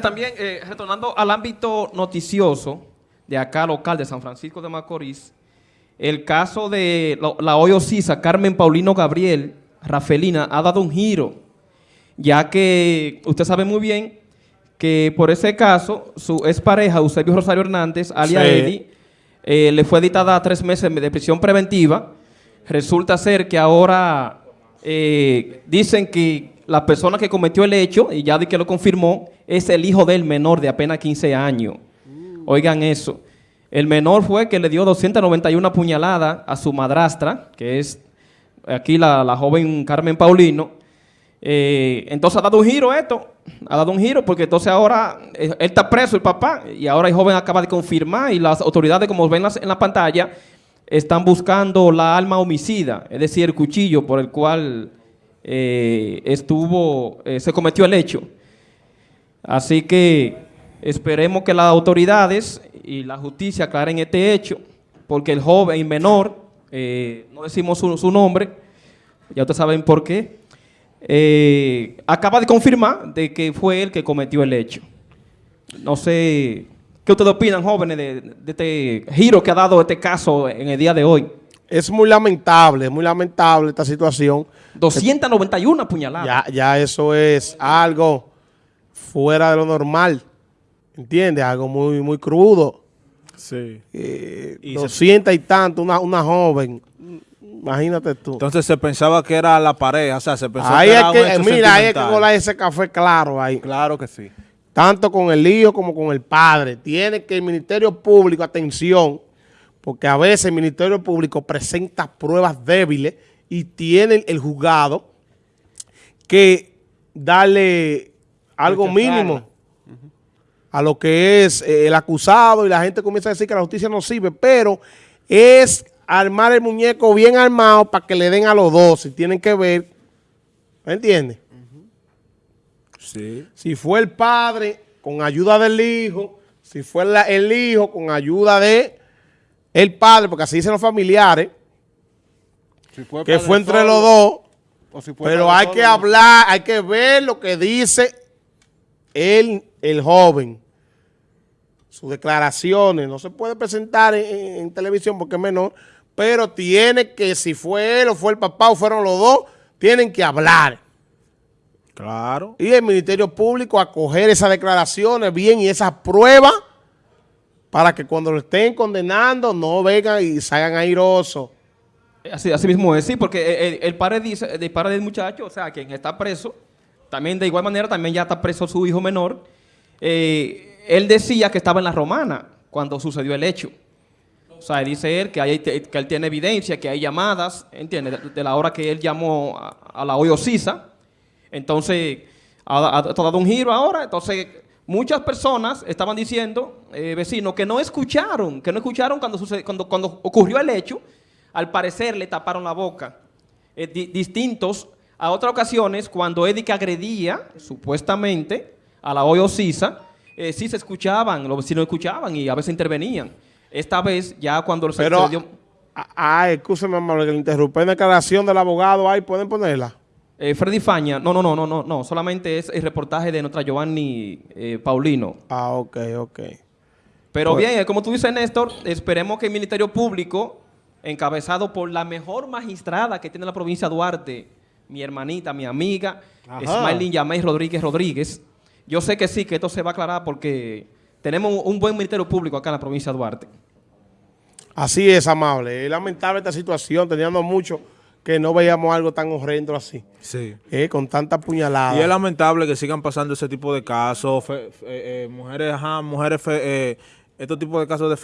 También, eh, retornando al ámbito noticioso de acá local de San Francisco de Macorís, el caso de la hoy Ocisa, Carmen Paulino Gabriel, Rafelina, ha dado un giro, ya que usted sabe muy bien que por ese caso, su expareja, Eusebio Rosario Hernández, alias Sí. Eddie, eh, le fue dictada tres meses de prisión preventiva. Resulta ser que ahora eh, dicen que la persona que cometió el hecho, y ya de que lo confirmó, es el hijo del menor de apenas 15 años. Oigan eso. El menor fue que le dio 291 puñaladas a su madrastra, que es aquí la, joven Carmen Paulino. Eh, entonces ha dado un giro esto, ha dado un giro porque entonces ahora eh, él está preso, el papá, y ahora el joven acaba de confirmar y las autoridades, como ven en la pantalla, están buscando la arma homicida, es decir, el cuchillo por el cual eh, estuvo, eh, se cometió el hecho. Así que esperemos que las autoridades y la justicia aclaren este hecho, porque el joven menor, eh, no decimos su, nombre, ya ustedes saben por qué, acaba de confirmar de que fue él que cometió el hecho. No sé, ¿qué ustedes opinan, jóvenes, de este giro que ha dado este caso en el día de hoy? Es muy lamentable, es muy lamentable esta situación. 291 puñaladas. Ya, ya eso es algo fuera de lo normal. ¿Entiendes? Algo muy, muy crudo. Sí. Eh, Y se- 200 y tanto, una, una joven. Imagínate tú. Entonces se pensaba que era la pareja, o sea, se pensaba Ahí que era un que, hecho mira, ahí hay que colar ese café claro ahí. Claro que sí. Tanto con el hijo como con el padre. Tiene que el Ministerio Público, atención, porque a veces el Ministerio Público presenta pruebas débiles y tiene el juzgado que darle algo mínimo a lo que es eh, el acusado y la gente comienza a decir que la justicia no sirve, pero es armar el muñeco bien armado para que le den a los dos, si tienen que ver, ¿me entiendes? Sí. Si fue el padre con ayuda del hijo, si fue la- el hijo con ayuda de el padre, porque así dicen los familiares, que fue entre los dos, pero hay que hablar, hay que ver lo que dice el, el joven, sus declaraciones, no se puede presentar en, en- en televisión porque es menor, pero tiene que, si fue él o fue el papá o fueron los dos, tienen que hablar. Claro. Y el Ministerio Público acoger esas declaraciones bien y esas pruebas para que cuando lo estén condenando no vengan y salgan airosos. Así, mismo es, sí, porque el, padre dice, el padre del muchacho, o sea, quien está preso, también de igual manera también ya está preso su hijo menor. eh, él decía que estaba en la romana cuando sucedió el hecho. O sea, dice él que, él tiene evidencia, que hay llamadas, ¿entiendes? De, la hora que él llamó a, la hoyo Sisa. Entonces, ha, ha dado un giro ahora. Entonces, muchas personas estaban diciendo, eh, vecinos, que no escucharon, que no escucharon cuando, sucede- cuando, cuando ocurrió el hecho. Al parecer le taparon la boca. Eh, di- distintos a otras ocasiones, cuando que agredía, supuestamente, a la hoyo Sisa, eh, sí se escuchaban, los vecinos escuchaban y a veces intervenían. Esta vez, ya cuando se, Pero, ah, que le interrumpí en la declaración del abogado ahí, ¿pueden ponerla? Eh, Freddy Faña, no, no, no, no, no, no, solamente es el reportaje de nuestra Giovanni eh, Paulino. Ah, ok, ok. Pero Pues- bien, eh, como tú dices, Néstor, esperemos que el Ministerio Público, encabezado por la mejor magistrada que tiene la provincia de Duarte, mi hermanita, mi amiga. Smiling Yamey Rodríguez Rodríguez, yo sé que sí, que esto se va a aclarar porque tenemos un, un buen Ministerio Público acá en la provincia de Duarte. Así es, amable. Es lamentable esta situación, teniendo mucho que no veíamos algo tan horrendo así, Sí. eh, con tanta puñalada. Y es lamentable que sigan pasando ese tipo de casos, fe- fe- eh, mujeres, ajá, mujeres, fe- eh, estos tipos de casos de